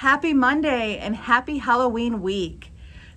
Happy Monday and happy Halloween week.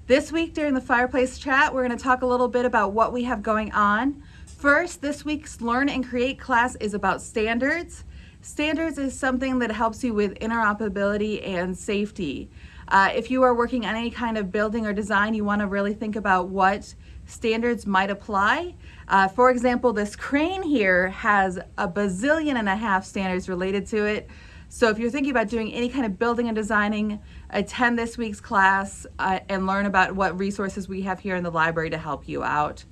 This week during the fireplace chat, we're going to talk a little bit about what we have going on. First, this week's Learn and Create class is about standards. Standards is something that helps you with interoperability and safety. Uh, if you are working on any kind of building or design, you want to really think about what standards might apply. Uh, for example, this crane here has a bazillion and a half standards related to it. So if you're thinking about doing any kind of building and designing, attend this week's class uh, and learn about what resources we have here in the library to help you out.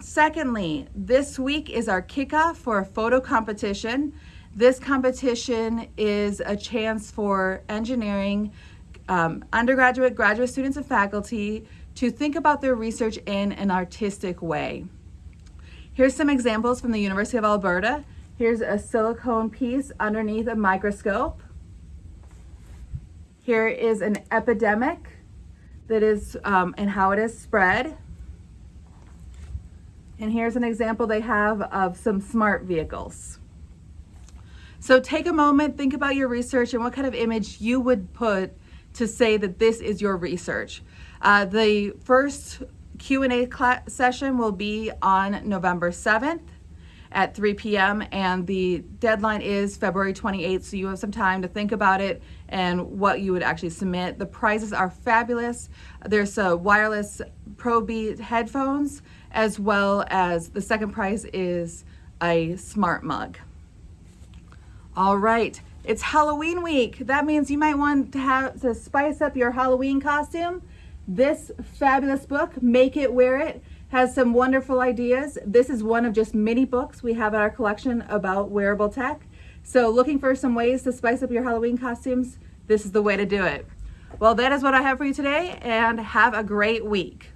Secondly, this week is our kickoff for a photo competition. This competition is a chance for engineering, um, undergraduate, graduate students, and faculty to think about their research in an artistic way. Here's some examples from the University of Alberta. Here's a silicone piece underneath a microscope. Here is an epidemic that is um, and how it is spread. And here's an example they have of some smart vehicles. So take a moment, think about your research and what kind of image you would put to say that this is your research. Uh, the first Q&A session will be on November 7th at 3 p.m. and the deadline is February 28th, so you have some time to think about it and what you would actually submit. The prizes are fabulous. There's a wireless ProBeat headphones as well as the second prize is a smart mug. All right, it's Halloween week. That means you might want to have to spice up your Halloween costume. This fabulous book, Make It Wear It, has some wonderful ideas. This is one of just many books we have in our collection about wearable tech. So looking for some ways to spice up your Halloween costumes, this is the way to do it. Well, that is what I have for you today and have a great week.